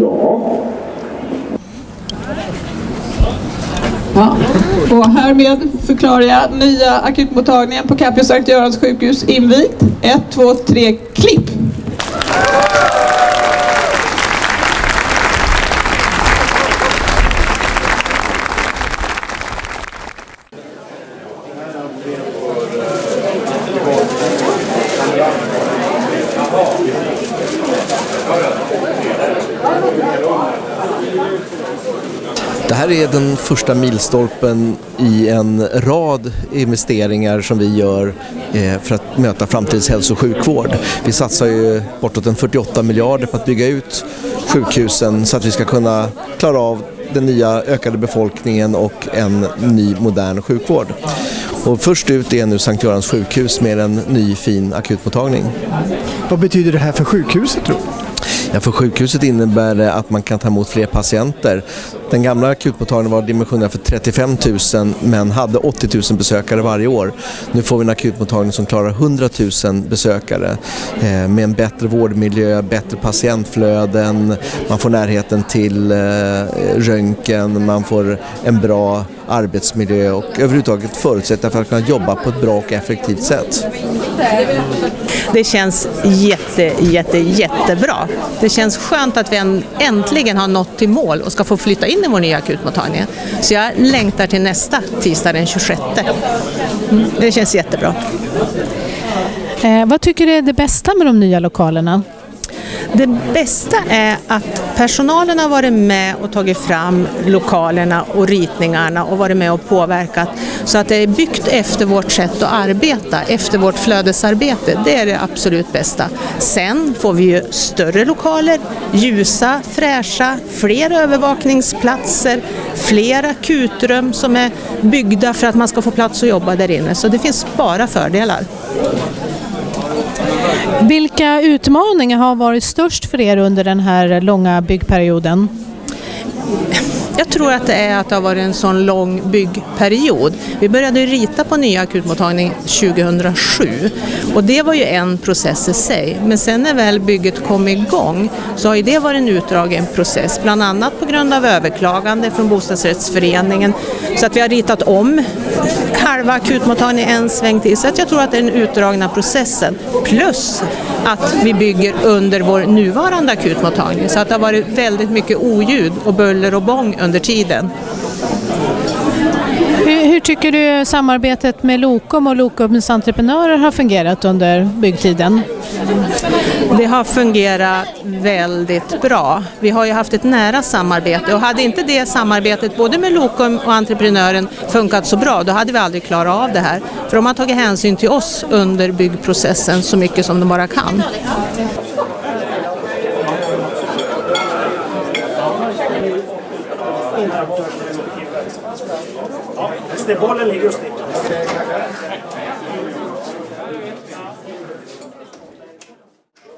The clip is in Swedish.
Ja. Ja. Och härmed förklarar jag nya akutmottagningen på Capio Sankt Görans sjukhus invigt. 1, 2, 3, klipp! Det här är den första milstolpen i en rad investeringar som vi gör eh, för att möta framtidens hälso och sjukvård. Vi satsar ju bortåt en 48 miljarder på att bygga ut sjukhusen så att vi ska kunna klara av den nya ökade befolkningen och en ny modern sjukvård. Och först ut är nu Sankt Görans sjukhus med en ny fin akutmottagning. Vad betyder det här för sjukhuset tror Ja, för sjukhuset innebär det att man kan ta emot fler patienter. Den gamla akutmottagningen var dimensionerad för 35 000 men hade 80 000 besökare varje år. Nu får vi en akutmottagning som klarar 100 000 besökare eh, med en bättre vårdmiljö, bättre patientflöden, man får närheten till eh, röntgen, man får en bra arbetsmiljö och överhuvudtaget förutsättningar för att kunna jobba på ett bra och effektivt sätt. Det känns jätte, jätte, jättebra. Det känns skönt att vi äntligen har nått till mål och ska få flytta in i vår nya akutmottagning. Så jag längtar till nästa tisdag den 26. Mm, det känns jättebra. Eh, vad tycker du är det bästa med de nya lokalerna? Det bästa är att personalen har varit med och tagit fram lokalerna och ritningarna och varit med och påverkat så att det är byggt efter vårt sätt att arbeta, efter vårt flödesarbete. Det är det absolut bästa. Sen får vi ju större lokaler, ljusa, fräscha, fler övervakningsplatser, fler akutrum som är byggda för att man ska få plats att jobba där inne. Så det finns bara fördelar. Vilka utmaningar har varit störst för er under den här långa byggperioden? Jag tror att det är att det har varit en sån lång byggperiod. Vi började rita på nya akutmottagning 2007 och det var ju en process i sig. Men sen när väl bygget kom igång så har ju det varit en utdragen process, bland annat på grund av överklagande från bostadsrättsföreningen. Så att vi har ritat om halva akutmottagningen en sväng till. Så att jag tror att det är den utdragna processen. Plus att vi bygger under vår nuvarande akutmottagning. Så att det har varit väldigt mycket oljud och buller och bång under tiden. Hur, hur, tycker du samarbetet med Lokom och Lokums entreprenörer har fungerat under byggtiden? Det har fungerat väldigt bra. Vi har ju haft ett nära samarbete och hade inte det samarbetet både med Lokum och entreprenören funkat så bra då hade vi aldrig klarat av det här. För de har tagit hänsyn till oss under byggprocessen så mycket som de bara kan. innan. Ja, ställ bollen ligger och sticker.